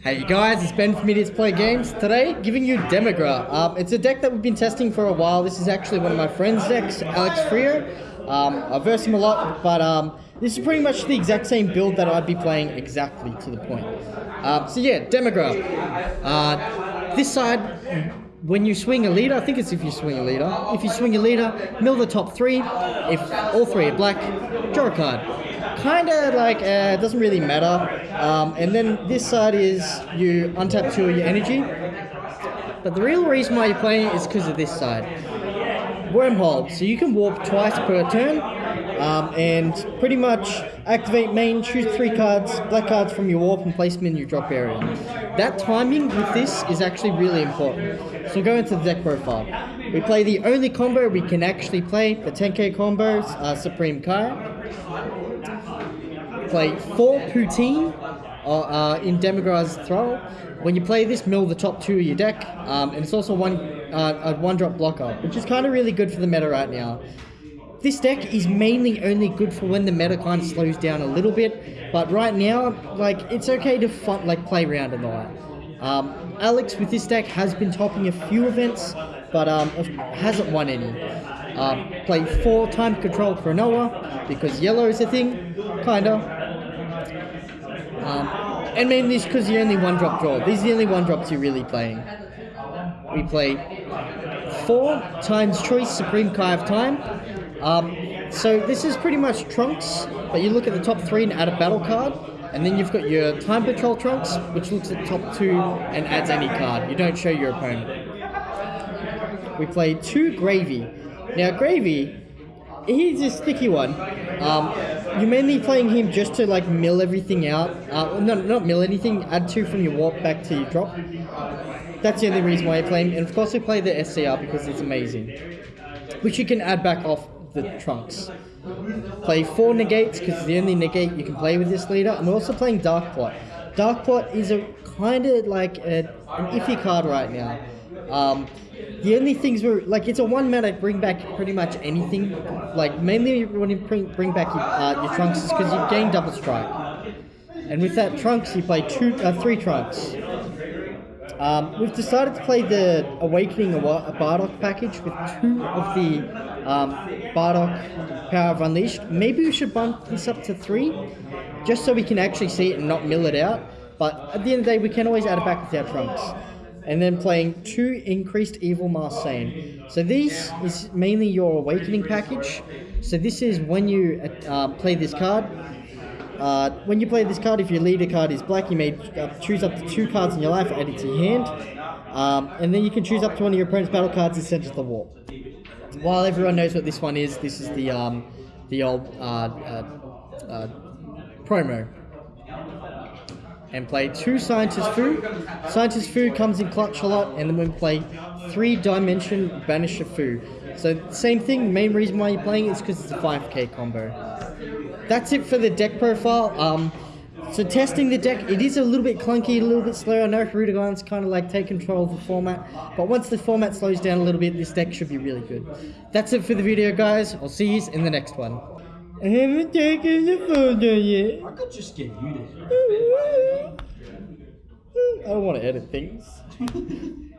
Hey guys, it's Ben from Idiots Play Games. Today, giving you Demigra. Um, it's a deck that we've been testing for a while. This is actually one of my friend's decks, Alex Freer. Um, I verse him a lot, but um, this is pretty much the exact same build that I'd be playing exactly to the point. Um, so yeah, Demigra. Uh, this side, when you swing a leader, I think it's if you swing a leader. If you swing a leader, mill the top three. If all three are black, draw a card. Kind of like, uh, doesn't really matter. Um, and then this side is you untap two of your energy. But the real reason why you're playing it is because of this side. Wormhole. So you can warp twice per turn. Um, and pretty much activate main, choose three cards, black cards from your warp and place them in your drop area. That timing with this is actually really important. So go into the deck profile. We play the only combo we can actually play, the 10k combos, uh, Supreme Kai. Play 4 Putine uh, uh, in Demigra's Thrall. When you play this, mill the top two of your deck, um, and it's also one uh, a one drop blocker, which is kind of really good for the meta right now. This deck is mainly only good for when the meta kind of slows down a little bit, but right now, like, it's okay to fun, like play around the light. Um, Alex with this deck has been topping a few events, but um, hasn't won any. Um, play four time control Chronoa because yellow is a thing, kinda. Um, and mainly it's because you're only one drop draw. These are the only one drops you're really playing. We play four times choice Supreme Kai of Time. Um, so this is pretty much Trunks, but you look at the top three and add a battle card. And then you've got your Time Patrol Trunks, which looks at top two and adds any card. You don't show your opponent. We play two Gravy. Now Gravy, he's a sticky one. Um, you're mainly playing him just to like mill everything out. Uh, no, not mill anything. Add two from your warp back to your drop. That's the only reason why I play him. And of course I play the SCR because it's amazing. Which you can add back off the trunks. Play four negates because it's the only negate you can play with this leader. And we're also playing Dark Plot. Dark Plot is a kind of like a, an iffy card right now. Um, the only things were like it's a one mana bring back pretty much anything. Like mainly when you bring bring back your, uh, your trunks is because you gain double strike. And with that trunks, you play two, uh, three trunks. Um, we've decided to play the Awakening a Bardock package with two of the um, Bardock Power of Unleashed. Maybe we should bump this up to three, just so we can actually see it and not mill it out. But at the end of the day, we can always add it back with our trunks. And then playing two increased Evil Marseille. So this is mainly your Awakening package. So this is when you uh, play this card, uh, when you play this card, if your leader card is black, you may uh, choose up to two cards in your life, add it to your hand. Um, and then you can choose up to one of your opponent's battle cards and send it to the warp. While everyone knows what this one is, this is the um, the old uh, uh, uh promo. And play two Scientist Fu. Scientist Fu comes in clutch a lot, and then we play three Dimension Banisher Fu. So same thing, main reason why you're playing is because it's a 5k combo that's it for the deck profile. Um, so testing the deck, it is a little bit clunky, a little bit slow. I know Hirudegarn's kind of like take control of the format, but once the format slows down a little bit, this deck should be really good. That's it for the video, guys. I'll see you in the next one. I haven't taken the photo yet. I could just get you to. I don't want to edit things.